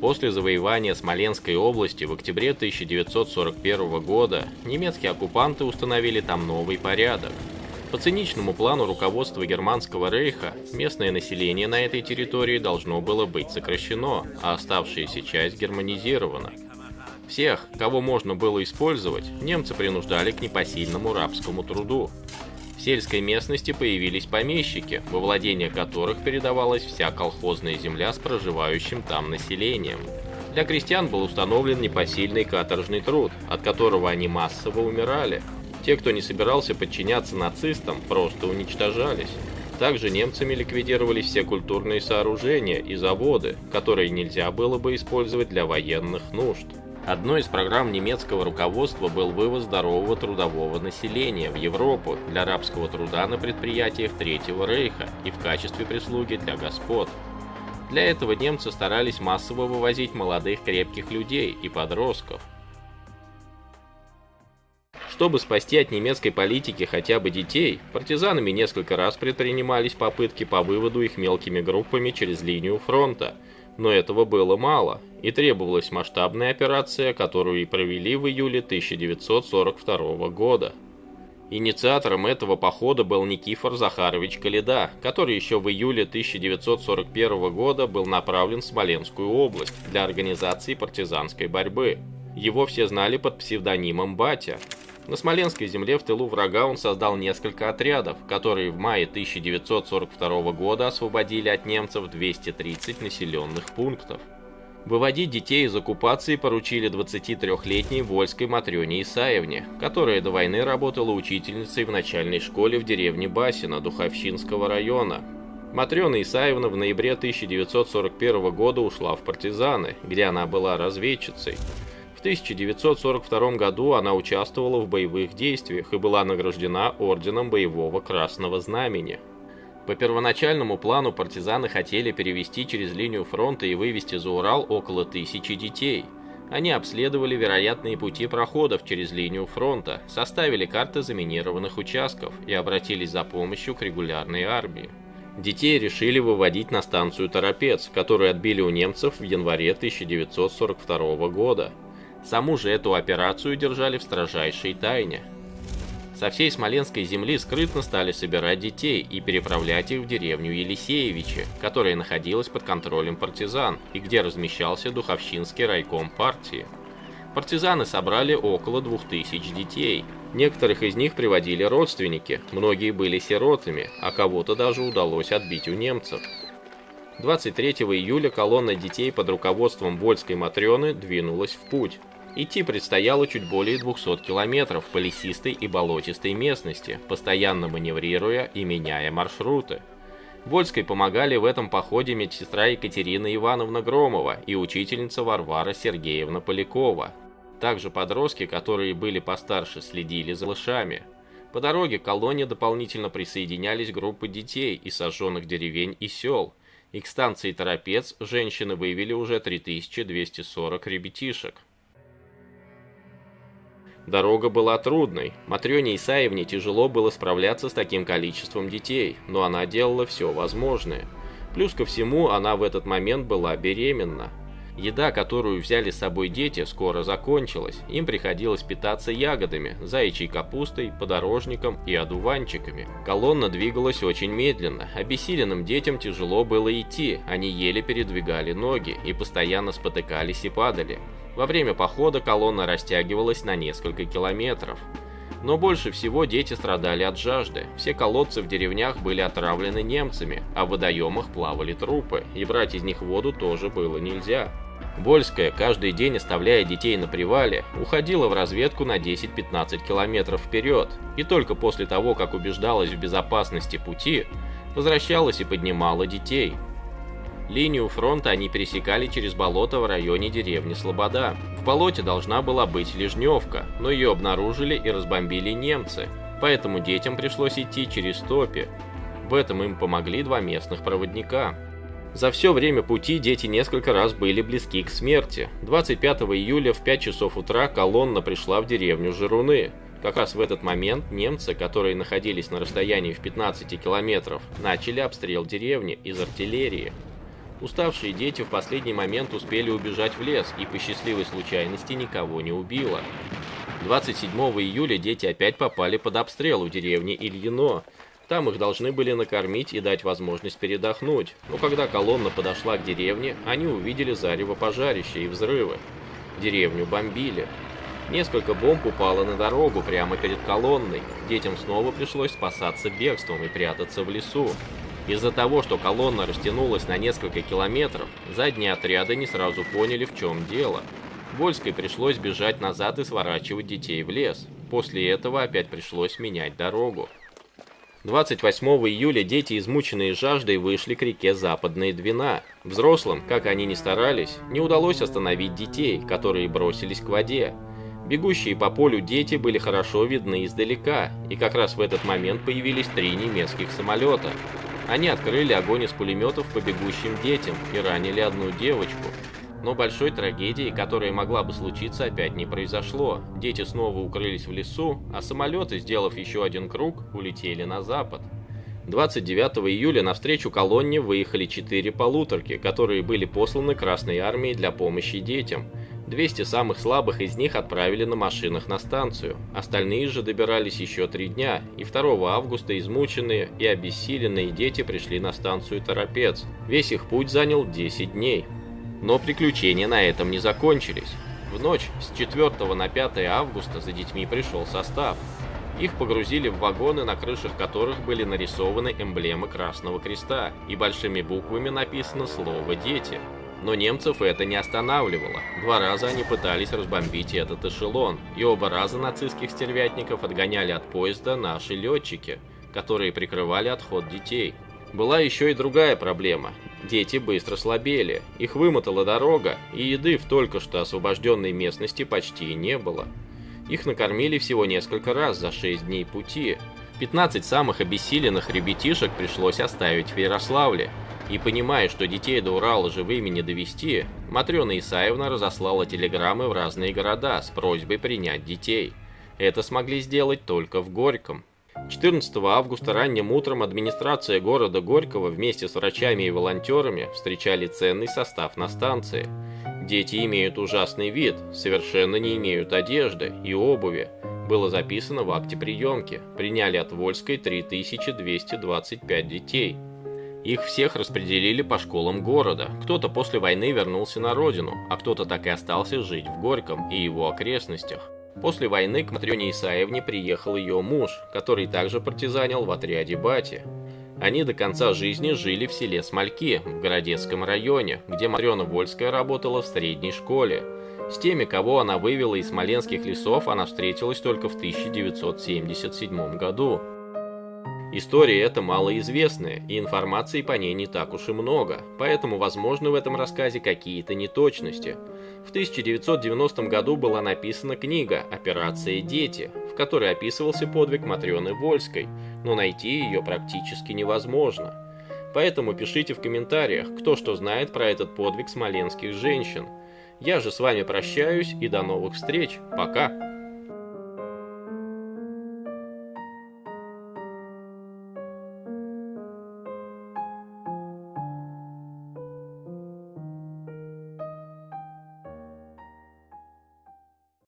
После завоевания Смоленской области в октябре 1941 года немецкие оккупанты установили там новый порядок. По циничному плану руководства Германского рейха, местное население на этой территории должно было быть сокращено, а оставшаяся часть германизирована. Всех, кого можно было использовать, немцы принуждали к непосильному рабскому труду. Сельской местности появились помещики, во владение которых передавалась вся колхозная земля с проживающим там населением. Для крестьян был установлен непосильный каторжный труд, от которого они массово умирали. Те, кто не собирался подчиняться нацистам, просто уничтожались. Также немцами ликвидировались все культурные сооружения и заводы, которые нельзя было бы использовать для военных нужд. Одной из программ немецкого руководства был вывоз здорового трудового населения в Европу для рабского труда на предприятиях Третьего Рейха и в качестве прислуги для господ. Для этого немцы старались массово вывозить молодых крепких людей и подростков. Чтобы спасти от немецкой политики хотя бы детей, партизанами несколько раз предпринимались попытки по выводу их мелкими группами через линию фронта – но этого было мало, и требовалась масштабная операция, которую и провели в июле 1942 года. Инициатором этого похода был Никифор Захарович Каледа, который еще в июле 1941 года был направлен в Смоленскую область для организации партизанской борьбы. Его все знали под псевдонимом Батя, на Смоленской земле в тылу врага он создал несколько отрядов, которые в мае 1942 года освободили от немцев 230 населенных пунктов. Выводить детей из оккупации поручили 23-летней Вольской Матрёне Исаевне, которая до войны работала учительницей в начальной школе в деревне Басина Духовщинского района. Матрёна Исаевна в ноябре 1941 года ушла в партизаны, где она была разведчицей. В 1942 году она участвовала в боевых действиях и была награждена Орденом Боевого Красного Знамени. По первоначальному плану партизаны хотели перевести через линию фронта и вывести за Урал около тысячи детей. Они обследовали вероятные пути проходов через линию фронта, составили карты заминированных участков и обратились за помощью к регулярной армии. Детей решили выводить на станцию Торопец, которую отбили у немцев в январе 1942 года. Саму же эту операцию держали в строжайшей тайне. Со всей Смоленской земли скрытно стали собирать детей и переправлять их в деревню Елисеевичи, которая находилась под контролем партизан и где размещался Духовщинский райком партии. Партизаны собрали около 2000 детей. Некоторых из них приводили родственники, многие были сиротами, а кого-то даже удалось отбить у немцев. 23 июля колонна детей под руководством Вольской Матрёны двинулась в путь. Идти предстояло чуть более 200 километров по лесистой и болотистой местности, постоянно маневрируя и меняя маршруты. Вольской помогали в этом походе медсестра Екатерина Ивановна Громова и учительница Варвара Сергеевна Полякова. Также подростки, которые были постарше, следили за лошами. По дороге к колонне дополнительно присоединялись группы детей из сожженных деревень и сел, и к станции Торопец женщины вывели уже 3240 ребятишек. Дорога была трудной. Матрёне Исаевне тяжело было справляться с таким количеством детей, но она делала все возможное. Плюс ко всему, она в этот момент была беременна. Еда, которую взяли с собой дети, скоро закончилась. Им приходилось питаться ягодами, заячьей капустой, подорожником и одуванчиками. Колонна двигалась очень медленно. Обессиленным детям тяжело было идти, они еле передвигали ноги и постоянно спотыкались и падали. Во время похода колонна растягивалась на несколько километров. Но больше всего дети страдали от жажды. Все колодцы в деревнях были отравлены немцами, а в водоемах плавали трупы, и брать из них воду тоже было нельзя. Вольская, каждый день оставляя детей на привале, уходила в разведку на 10-15 километров вперед, и только после того, как убеждалась в безопасности пути, возвращалась и поднимала детей. Линию фронта они пересекали через болото в районе деревни Слобода. В болоте должна была быть Лежневка, но ее обнаружили и разбомбили немцы, поэтому детям пришлось идти через топи. В этом им помогли два местных проводника. За все время пути дети несколько раз были близки к смерти. 25 июля в 5 часов утра колонна пришла в деревню Жируны. Как раз в этот момент немцы, которые находились на расстоянии в 15 километров, начали обстрел деревни из артиллерии. Уставшие дети в последний момент успели убежать в лес и по счастливой случайности никого не убило. 27 июля дети опять попали под обстрел у деревни Ильино. Там их должны были накормить и дать возможность передохнуть, но когда колонна подошла к деревне, они увидели зарево пожарища и взрывы. Деревню бомбили. Несколько бомб упало на дорогу прямо перед колонной. Детям снова пришлось спасаться бегством и прятаться в лесу. Из-за того, что колонна растянулась на несколько километров, задние отряды не сразу поняли, в чем дело. Вольской пришлось бежать назад и сворачивать детей в лес. После этого опять пришлось менять дорогу. 28 июля дети, измученные жаждой, вышли к реке Западная Двина. Взрослым, как они ни старались, не удалось остановить детей, которые бросились к воде. Бегущие по полю дети были хорошо видны издалека, и как раз в этот момент появились три немецких самолета. Они открыли огонь из пулеметов по бегущим детям и ранили одну девочку. Но большой трагедии, которая могла бы случиться, опять не произошло. Дети снова укрылись в лесу, а самолеты, сделав еще один круг, улетели на запад. 29 июля навстречу колонне выехали четыре полуторки, которые были посланы Красной Армией для помощи детям. 200 самых слабых из них отправили на машинах на станцию. Остальные же добирались еще три дня, и 2 августа измученные и обессиленные дети пришли на станцию Торопец. Весь их путь занял 10 дней. Но приключения на этом не закончились. В ночь с 4 на 5 августа за детьми пришел состав. Их погрузили в вагоны, на крышах которых были нарисованы эмблемы Красного Креста, и большими буквами написано слово «Дети». Но немцев это не останавливало. Два раза они пытались разбомбить этот эшелон, и оба раза нацистских стервятников отгоняли от поезда наши летчики, которые прикрывали отход детей. Была еще и другая проблема. Дети быстро слабели, их вымотала дорога, и еды в только что освобожденной местности почти не было. Их накормили всего несколько раз за 6 дней пути. 15 самых обессиленных ребятишек пришлось оставить в Ярославле, и понимая, что детей до Урала живыми не довести, Матрена Исаевна разослала телеграммы в разные города с просьбой принять детей. Это смогли сделать только в Горьком. 14 августа ранним утром администрация города Горького вместе с врачами и волонтерами встречали ценный состав на станции. Дети имеют ужасный вид, совершенно не имеют одежды и обуви. Было записано в акте приемки. Приняли от Вольской 3225 детей. Их всех распределили по школам города. Кто-то после войны вернулся на родину, а кто-то так и остался жить в Горьком и его окрестностях. После войны к Матрёне Исаевне приехал ее муж, который также партизанил в отряде Бати. Они до конца жизни жили в селе Смольки, в Городецком районе, где Матрёна Вольская работала в средней школе. С теми, кого она вывела из смоленских лесов, она встретилась только в 1977 году. История эта малоизвестная, и информации по ней не так уж и много, поэтому возможны в этом рассказе какие-то неточности. В 1990 году была написана книга «Операция Дети», в которой описывался подвиг Матрёны Вольской, но найти ее практически невозможно. Поэтому пишите в комментариях, кто что знает про этот подвиг смоленских женщин. Я же с вами прощаюсь и до новых встреч. Пока!